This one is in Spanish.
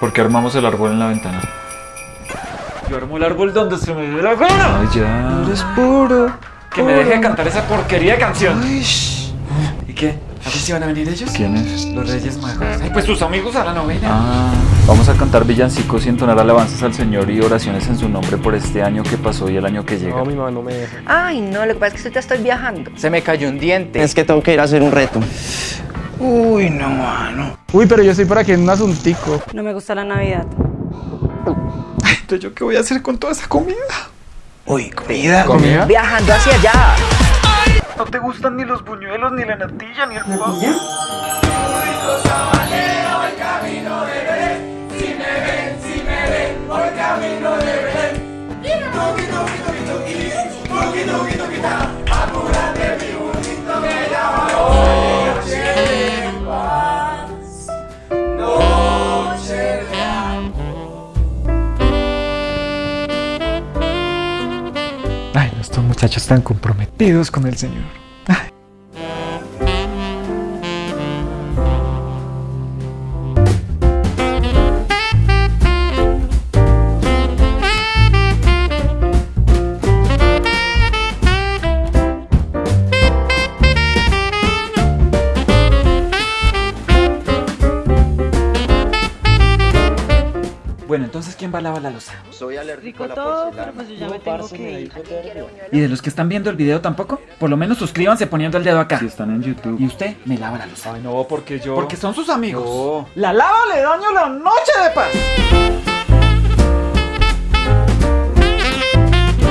¿Por qué armamos el árbol en la ventana? Yo armo el árbol donde se me dé la gana. Ay, ya. Eres puro. Que me deje de cantar esa porquería de canción. Ay. ¿Y qué? ¿A ver si van a venir ellos? ¿Quiénes? Los Reyes Magos. Ay, pues sus amigos a la novena. Ah, vamos a cantar villancicos y entonar alabanzas al Señor y oraciones en su nombre por este año que pasó y el año que llega. No, mi mamá no me deja. Ay, no, lo que pasa es que ahorita estoy viajando. Se me cayó un diente. Es que tengo que ir a hacer un reto. Uy, no, mano. Uy, pero yo estoy por aquí en un asuntico. No me gusta la Navidad. Entonces, ¿yo qué voy a hacer con toda esa comida? Uy, comida. ¿Comida? Viajando hacia allá. No te gustan ni los buñuelos, ni la natilla, ni el pavo. Ay, estos muchachos están comprometidos con el Señor. Bueno, entonces, ¿quién va a lavar la losa? Soy alérgico Rico todo, pero pues yo ya me tengo que ir. ¿Y de los que están viendo el video tampoco? Por lo menos suscríbanse poniendo el dedo acá. Si están en YouTube. Y usted me lava la losa. Ay, no, porque yo. Porque son sus amigos. No. La lava le daño la noche de paz.